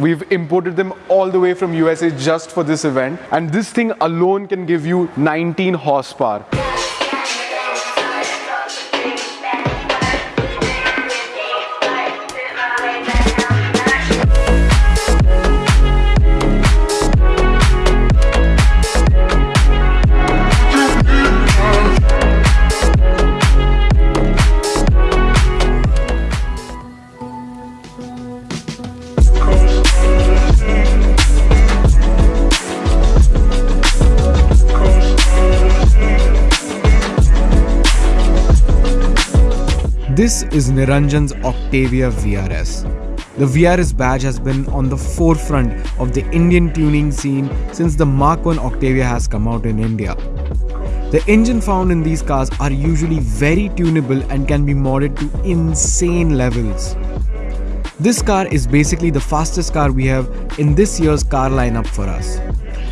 We've imported them all the way from USA just for this event. And this thing alone can give you 19 horsepower. This is Niranjan's Octavia VRS. The VRS badge has been on the forefront of the Indian tuning scene since the Mark 1 Octavia has come out in India. The engine found in these cars are usually very tunable and can be modded to insane levels. This car is basically the fastest car we have in this year's car lineup for us.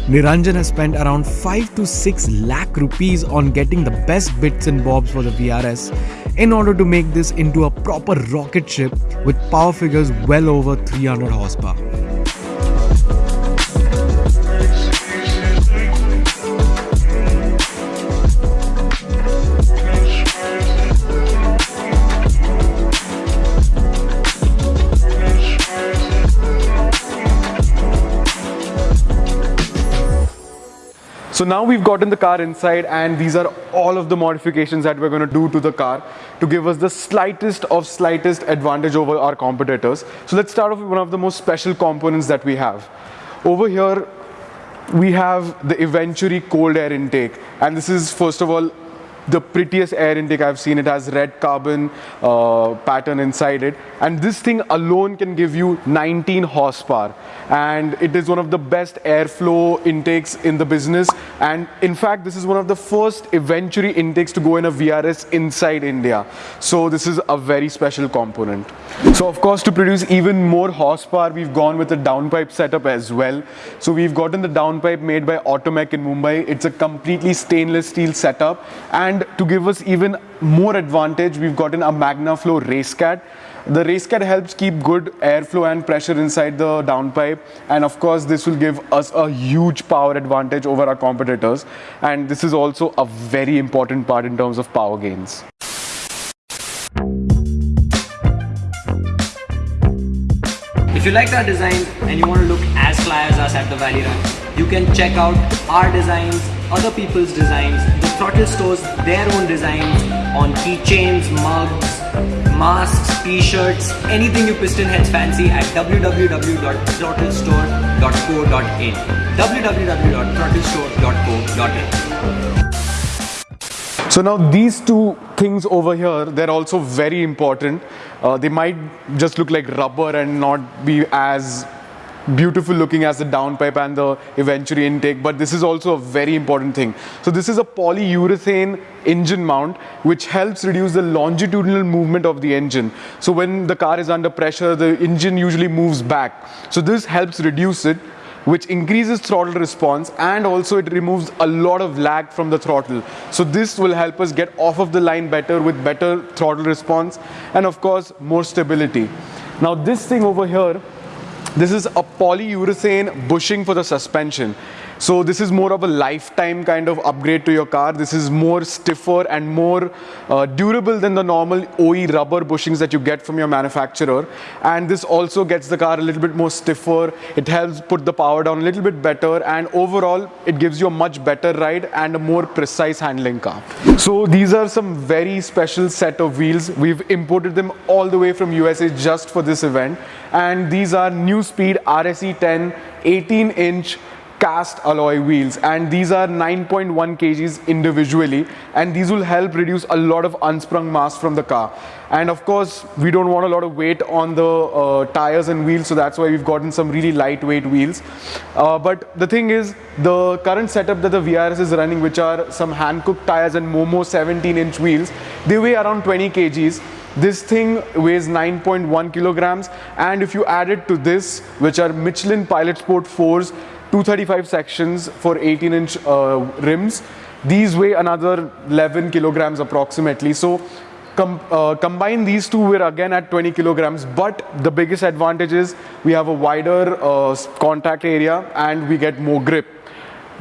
Niranjan has spent around 5 to 6 lakh rupees on getting the best bits and bobs for the VRS in order to make this into a proper rocket ship with power figures well over 300 horsepower. So now we've gotten the car inside and these are all of the modifications that we're going to do to the car to give us the slightest of slightest advantage over our competitors. So let's start off with one of the most special components that we have. Over here, we have the Eventuri cold air intake and this is first of all the prettiest air intake I've seen. It has red carbon uh, pattern inside it. And this thing alone can give you 19 horsepower. And it is one of the best airflow intakes in the business. And in fact, this is one of the first Eventuri intakes to go in a VRS inside India. So this is a very special component. So of course, to produce even more horsepower, we've gone with a downpipe setup as well. So we've gotten the downpipe made by Automech in Mumbai. It's a completely stainless steel setup. And and to give us even more advantage, we've gotten a MagnaFlow RaceCat. The RaceCat helps keep good airflow and pressure inside the downpipe. And of course, this will give us a huge power advantage over our competitors. And this is also a very important part in terms of power gains. If you like our design and you want to look as fly as us at the Valley Run, you can check out our designs, other people's designs, the Throttle stores their own designs on keychains, mugs, masks, t-shirts, anything you piston heads fancy at www.throttlestore.co.in www.throttlestore.co.in so now these two things over here, they're also very important. Uh, they might just look like rubber and not be as beautiful looking as the downpipe and the Eventuri intake, but this is also a very important thing. So this is a polyurethane engine mount, which helps reduce the longitudinal movement of the engine. So when the car is under pressure, the engine usually moves back. So this helps reduce it which increases throttle response and also it removes a lot of lag from the throttle. So this will help us get off of the line better with better throttle response and of course more stability. Now this thing over here this is a polyurethane bushing for the suspension. So this is more of a lifetime kind of upgrade to your car. This is more stiffer and more uh, durable than the normal OE rubber bushings that you get from your manufacturer. And this also gets the car a little bit more stiffer. It helps put the power down a little bit better. And overall, it gives you a much better ride and a more precise handling car. So these are some very special set of wheels. We've imported them all the way from USA just for this event. And these are Neuspeed RSE 10 18 inch cast alloy wheels. And these are 9.1 kgs individually. And these will help reduce a lot of unsprung mass from the car. And of course we don't want a lot of weight on the uh, tires and wheels. So that's why we've gotten some really lightweight wheels. Uh, but the thing is the current setup that the VRS is running which are some Hankook tires and Momo 17 inch wheels they weigh around 20 kgs. This thing weighs 9.1 kilograms. And if you add it to this which are Michelin Pilot Sport 4s 235 sections for 18 inch uh, rims. These weigh another 11 kilograms approximately. So com- uh, combine these two, we're again at 20 kilograms. But the biggest advantage is we have a wider uh, contact area and we get more grip.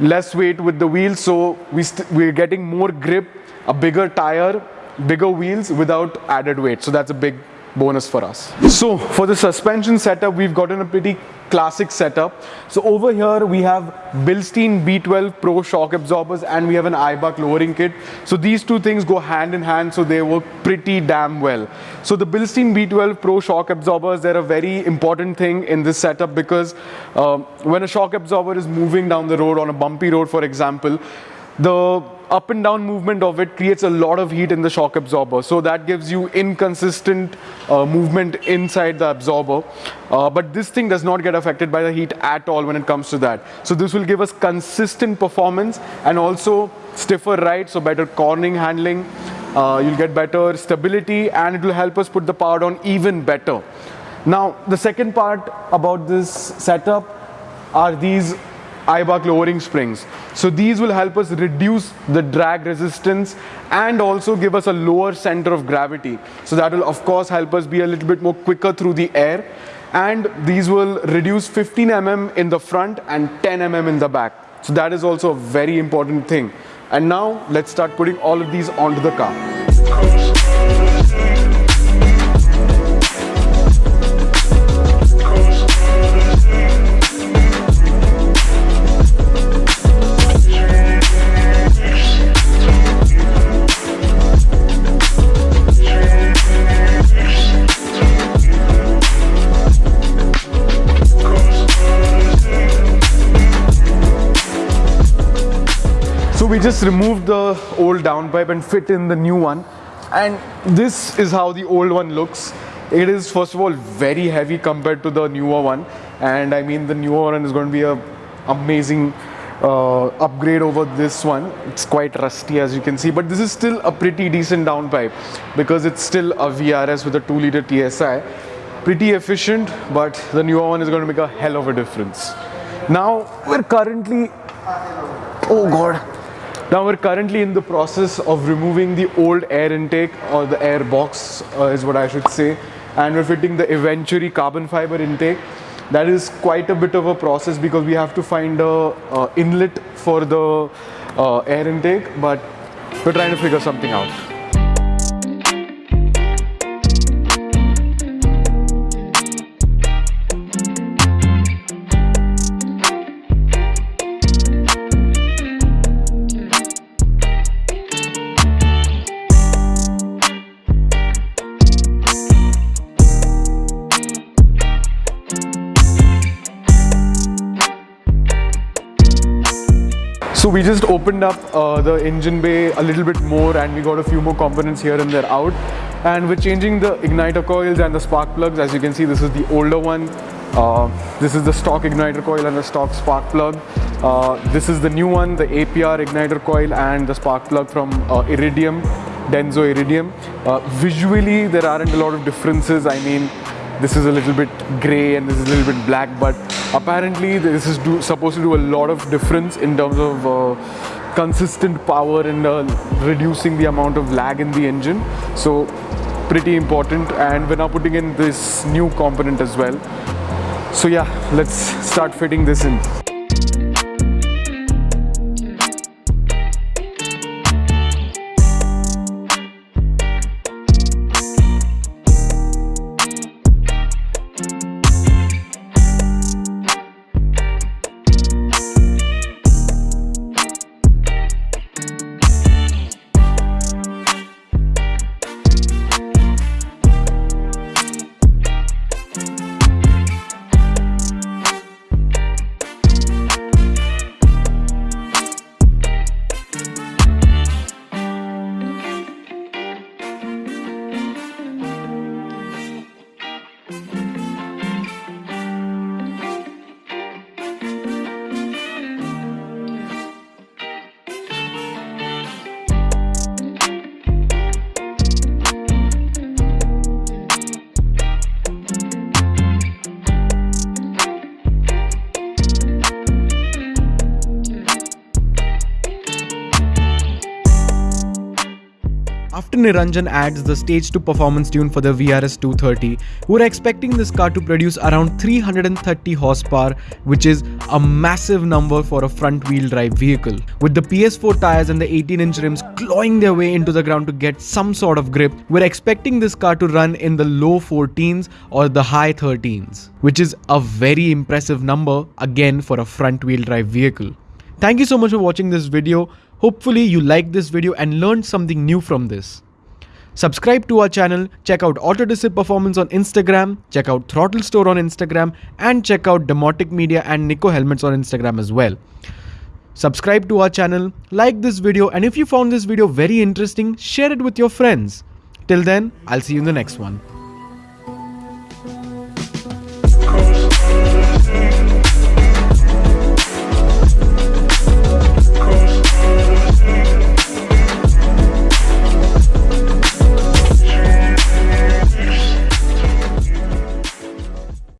Less weight with the wheels, so we we're getting more grip, a bigger tire, bigger wheels without added weight. So that's a big bonus for us. So for the suspension setup, we've gotten a pretty classic setup. So over here we have Bilstein B12 Pro shock absorbers and we have an Eibach lowering kit. So these two things go hand in hand so they work pretty damn well. So the Bilstein B12 Pro shock absorbers, they're a very important thing in this setup because uh, when a shock absorber is moving down the road on a bumpy road for example, the up and down movement of it creates a lot of heat in the shock absorber. So that gives you inconsistent uh, movement inside the absorber. Uh, but this thing does not get affected by the heat at all when it comes to that. So this will give us consistent performance and also stiffer ride, so better cornering handling. Uh, you'll get better stability and it will help us put the power down even better. Now, the second part about this setup are these Eibach lowering springs. So these will help us reduce the drag resistance and also give us a lower center of gravity. So that will of course help us be a little bit more quicker through the air. And these will reduce 15 mm in the front and 10 mm in the back. So that is also a very important thing. And now let's start putting all of these onto the car. Just removed the old downpipe and fit in the new one. And this is how the old one looks. It is first of all very heavy compared to the newer one. And I mean the newer one is going to be a amazing uh, upgrade over this one. It's quite rusty as you can see, but this is still a pretty decent downpipe because it's still a VRS with a 2 liter TSI. Pretty efficient, but the newer one is going to make a hell of a difference. Now we're currently Oh god. Now we're currently in the process of removing the old air intake or the air box uh, is what I should say and we're fitting the Eventuri carbon fiber intake. That is quite a bit of a process because we have to find a uh, inlet for the uh, air intake but we're trying to figure something out. So we just opened up uh, the engine bay a little bit more and we got a few more components here and there out. And we're changing the igniter coils and the spark plugs. As you can see, this is the older one. Uh, this is the stock igniter coil and the stock spark plug. Uh, this is the new one, the APR igniter coil and the spark plug from uh, Iridium, Denso Iridium. Uh, visually, there aren't a lot of differences. I mean, this is a little bit gray and this is a little bit black but apparently this is do, supposed to do a lot of difference in terms of uh, consistent power and uh, reducing the amount of lag in the engine. So pretty important and we're now putting in this new component as well. So yeah let's start fitting this in Dr. Niranjan adds the stage 2 performance tune for the VRS 230. We're expecting this car to produce around 330 horsepower, which is a massive number for a front wheel drive vehicle. With the PS4 tires and the 18 inch rims clawing their way into the ground to get some sort of grip, we're expecting this car to run in the low 14s or the high 13s, which is a very impressive number again for a front wheel drive vehicle. Thank you so much for watching this video. Hopefully you liked this video and learned something new from this. Subscribe to our channel, check out Autodiscip Performance on Instagram, check out Throttle Store on Instagram, and check out Demotic Media and Nico Helmets on Instagram as well. Subscribe to our channel, like this video, and if you found this video very interesting, share it with your friends. Till then, I'll see you in the next one.